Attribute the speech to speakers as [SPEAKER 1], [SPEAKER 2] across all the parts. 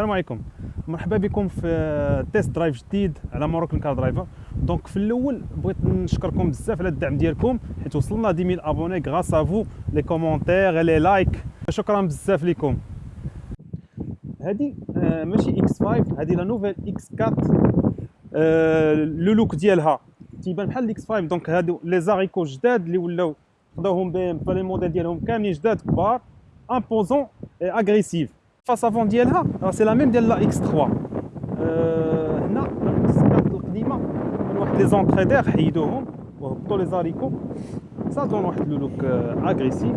[SPEAKER 1] السلام عليكم. مرحبا بكم في test drive جديد على Moroccan Car Driver. donc في الأول بغيت نشكركم بزاف على الدعم ديالكم حيت وصلنا 10000 abonnés grâce à vous les commentaires les likes شكرا بزاف لكم هادي آه، ماشي X 5 هادي la nouvelle X 4 آه، le look ديالها. تيبان بحال ال X 5 donc هادو les haricots جداد اللي ولاو خداوهم BM ف les modèles ديالهم كاملين جداد كبار امبوزون اغريسيف فاس افون ديالها سي لا ميم ديال لا اكس 3 هنا الاكس 4 القديمه من واحد لي زونتريدير حيدوهم وهبطوا لي زاريكو صاتون واحد لو لوك اغريسيف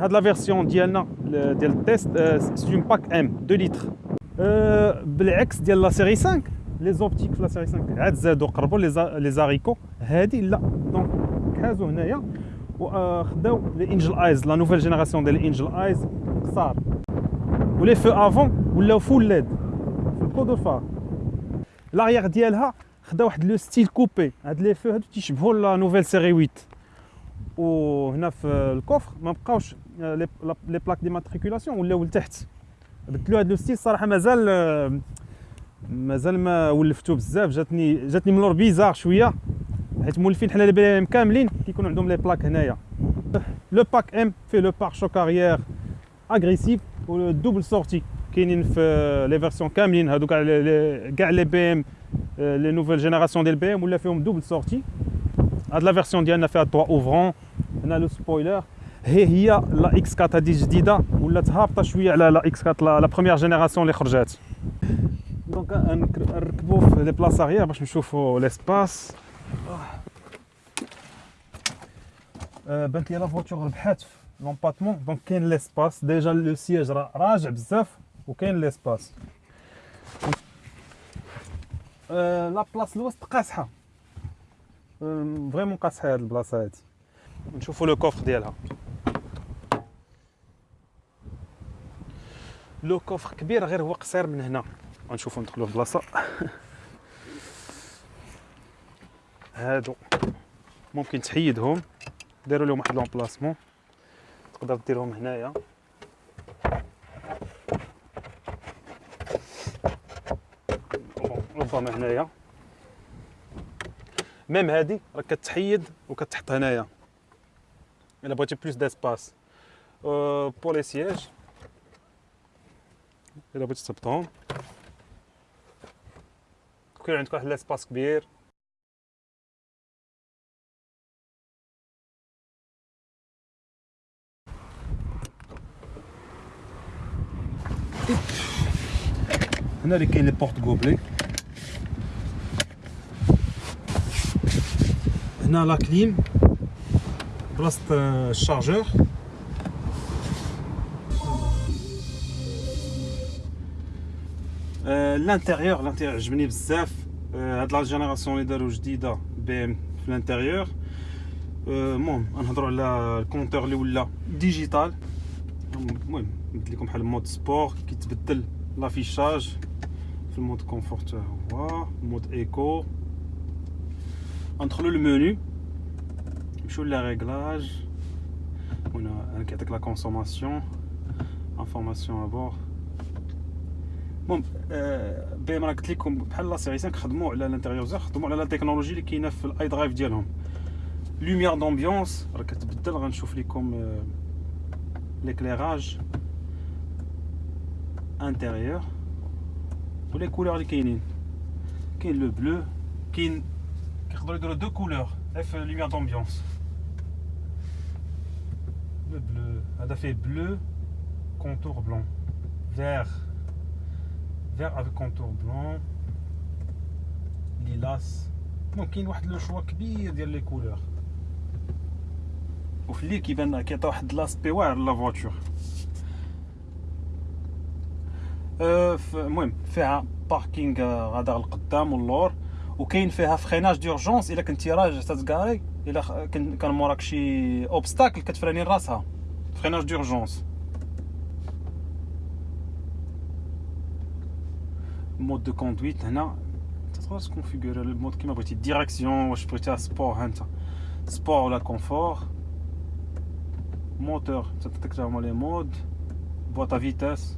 [SPEAKER 1] هاد لا فيرسيون ديالنا ديال التيست سي اون باك ام 2 لتر بالعكس ديال لا سيري 5 لي زوبتيك في لا سيري 5 عاد زادوا قربوا لي زاريكو هادي لا دونك كازو هنايا وخداو لي انجل ايز لا نوفيل جينيراسيون ديال انجل ايز قصار و les feux avant ولاو full LED في ال coup de phare l'arrière ديالها خدا واحد le style coupé هاد les feux هادو تيشبهوا la nouvelle série 8 وهنا في ال coffre ما بقاوش les plaques d'immatriculation ولاو لتحت. بدلوا هاد le style صراحة مازال مازال ما ولفتو بزاف. جاتني جاتني من لور bizarre شوية. حيت مولفين حنا لي كاملين كيكونوا عندهم لي بلاك هنايا. لو باك ام في لو بار شوك اريير اغريسيف والدوبل سورتي كاينين في لي فيرسيون كاملين هادو كاع كاع لي بي ام لي نوفيل جينيراسيون ديال بي ام ولا فيهم دوبل سورتي هاد لا فيرسيون ديالنا فيها توا اوفرون هنا لو سبويلر هي هي لا اكس 4 هادي جديده ولات هابطه شويه على لا اكس 4 لا بروميير جينيراسيون اللي خرجات دونك نركبوا في لي بلاص اريير باش نشوفوا ليسباس بانت لي لا فوتور ربحات لومباتمون دونك كاين ليسباس ديجا لو سياج راجع بزاف وكاين ليسباس لا بلاص الوسط قاصحه فريمون قاصحه هاد البلاصة هادي. نشوفوا لو كوفر ديالها. لو كوفر كبير غير هو قصير من هنا. غنشوفوا ندخلوا في بلاصه هادو. ممكن تحيدهم. ديروا لهم واحد لومبلاسمون تقدر ديرهم هنايا. ربما هنايا. ميم هادي راه كتحيد وكتحط هنايا. إلا بغيتي plus d'espace pour les sièges إلا بغيتي تهبطهم كيكون عندك واحد l'espace كبير. هنا اللي كاين les porte-gobelets. هنا la clim بلاصه ال chargeur l'intérieur l'intérieur عجبني بزاف. هاد la génération اللي داروا جديدة BMW l'intérieur. المهم غنهضروا على ال compteur اللي ولا. digital. المهم نبدل لكم بحال mode sport كيتبدل لافيشاج في المود كونفورت هو مود ايكو ندخلوا للمنيو نمشيو لا ريغلاج هنا انا كيعطيك لا كونسوماسيون انفورماسيون ابور المهم بي ما قلت لكم بحال لا سيري 5 خدموا على الانتيريور خدموا على لا تكنولوجي اللي كاينه في الاي درايف ديالهم لوميير دومبيونس راه كتبدل غنشوف لكم ليكليراج انتيريور ولي كولور اللي كاينين كاين لو بلو كاين كيقدروا يديروا دو كولور اف لوميير دومبيونس لو بلو هذا فيه بلو كونتور بلون فير فير افيك كونتور بلون ليلاس المهم كاين واحد لو شوا كبير ديال لي كولور وفي الليل كيبان كيعطي واحد لاسبي واعر لا فواتور المهم فيها parking غادا القدام واللور وكاين فيها freinage d'urgence إلا كنتي راجع تتكاري إلا كان موراك شي obstacle كتفراني راسها freinage d'urgence mode de conduite هنا. تقدر تكونفيغوري ال mode كيما بغيتي. direction واش بغيتيها sport ها أنت. sport ولا confort moteur تعطيك هما les modes boîte à vitesses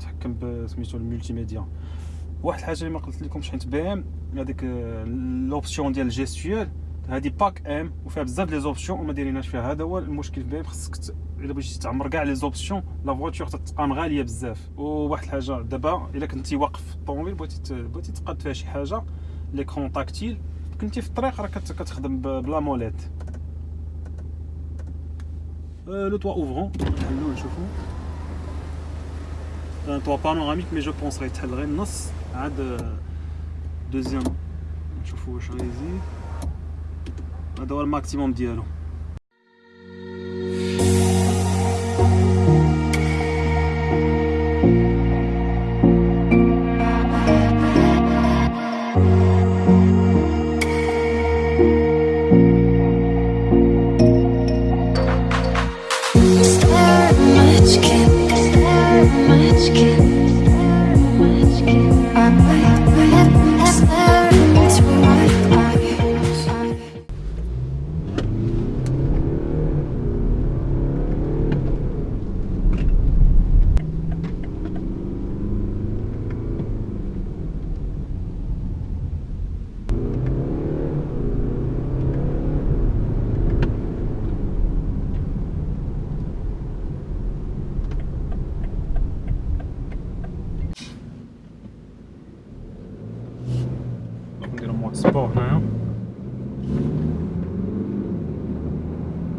[SPEAKER 1] تحكم بسميتو ال multimédia واحد الحاجة اللي ما قلت لكمش حيت BM هذيك l'option ديال ال gestuelle هذه pack M وفيها بزاف les options وما دايريناش فيها هذا هو المشكل ام خصك إلا بغيتي تعمر كاع les options la voiture تتقام غالية بزاف. وواحد الحاجة دابا إلا كنتي واقف في الطوموبيل بغيتي بغيتي تقاد فيها شي حاجة l'écran tactile كنتي في الطريق راه كتخدم بلا molette le toit ouvrant نحلو نشوفو. ان توا بانوراميك مي جو بونس غيتحل غير النص عاد دوزيام نشوفو واش غيزيد هذا هو الماكسيموم ديالو سبور هنايا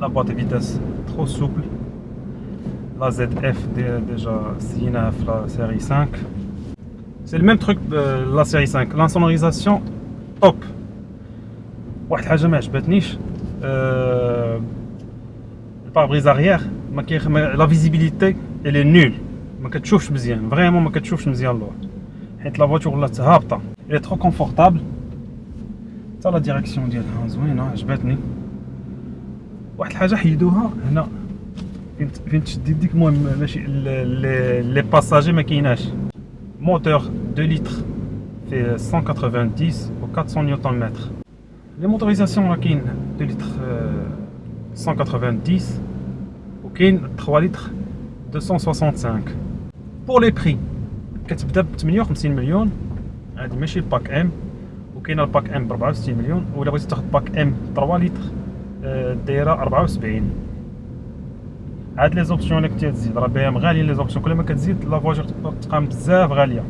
[SPEAKER 1] لا بواط فيتاس ترو سوبل لا زد اف ديجا سيناها في لا سيري 5 سي الميم تروك لا سيري 5 لا سونوريزاسيون توب واحد الحاجه ما عجبتنيش الباربريز اريير ما كاين لا فيزيبيليتي الي نول ما كتشوفش مزيان فريمون ما كتشوفش مزيان اللور حيت لا فواتور ولات هابطه الي ترو كونفورتابل حتى لا ديريكسيون ديالها زوينه عجبتني واحد الحاجه حيدوها هنا فين فين تشدي ديك المهم ماشي لي باساجي ما كايناش موتور 2 لتر في 190 و 400 نيوتن متر لي موتوريزاسيون راه كاين 2 لتر 190 وكاين 3 لتر 265 بور لي بري كتبدا ب 58 مليون هادي ماشي الباك ام وكاين الباك ام ب 64 مليون ولا بغيتي تاخذ باك ام 3 لتر دايرة 74 هاد لي زوبسيون اللي كنتي تزيد راه بهم غاليين لي زوبسيون كل ما كتزيد لا فواجور تقام بزاف غالية.